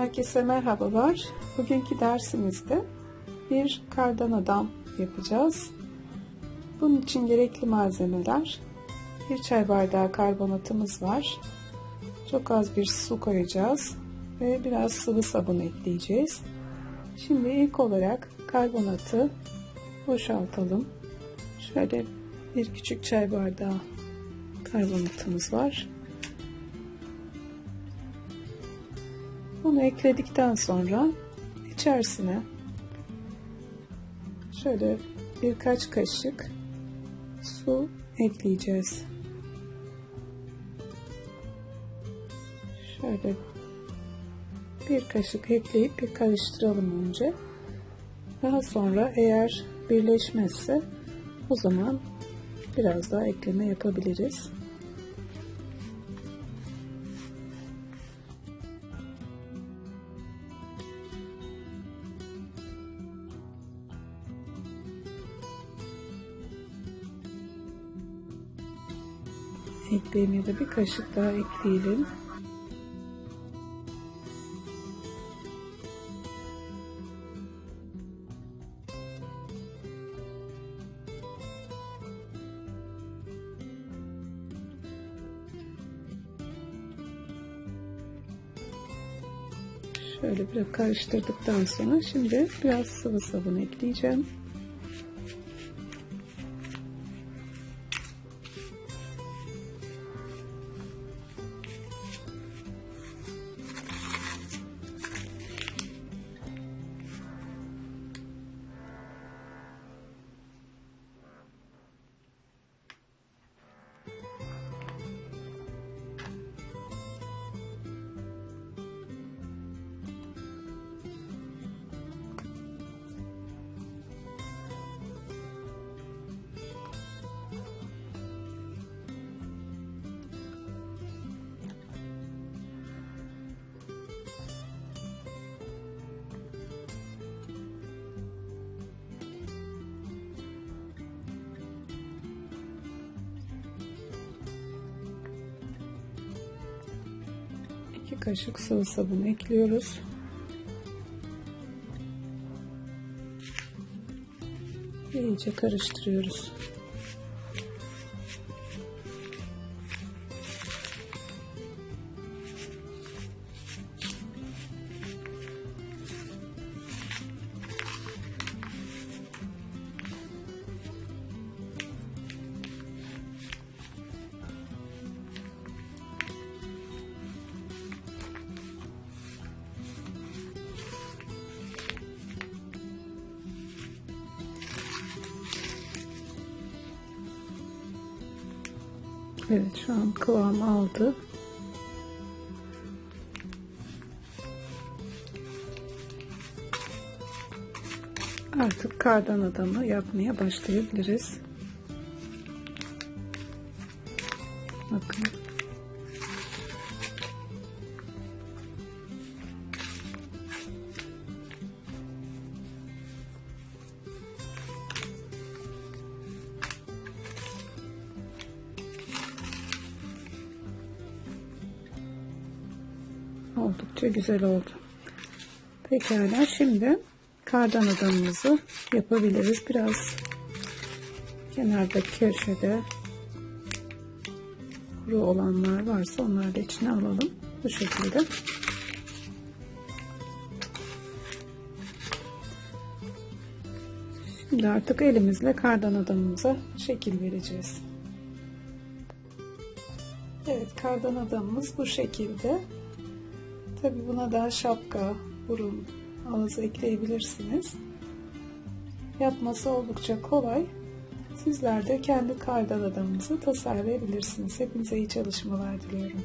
Herkese merhabalar. Bugünkü dersimizde bir kardan adam yapacağız. Bunun için gerekli malzemeler bir çay bardağı karbonatımız var. Çok az bir su koyacağız ve biraz sıvı sabun ekleyeceğiz. Şimdi ilk olarak karbonatı boşaltalım. Şöyle bir küçük çay bardağı karbonatımız var. Bunu ekledikten sonra içerisine şöyle birkaç kaşık su ekleyeceğiz. Şöyle bir kaşık ekleyip bir karıştıralım önce. Daha sonra eğer birleşmezse o zaman biraz daha ekleme yapabiliriz. Ekleyelim ya da bir kaşık daha ekleyelim. Şöyle biraz karıştırdıktan sonra şimdi biraz sıvı sabun ekleyeceğim. Kaşık sıvı sabun ekliyoruz. İyice karıştırıyoruz. Evet şu an kıvam aldı. Artık kardan adamı yapmaya başlayabiliriz. Bakın. Oldukça güzel oldu. Pekala şimdi kardan adamımızı yapabiliriz. Biraz kenardaki köşede kuru olanlar varsa onları da içine alalım. Bu şekilde. Şimdi artık elimizle kardan adamımıza şekil vereceğiz. Evet kardan adamımız bu şekilde. Tabi buna daha şapka, burun, ağız ekleyebilirsiniz. Yapması oldukça kolay. Sizler de kendi kardan adamınızı tasarlayabilirsiniz. Hepinize iyi çalışmalar diliyorum.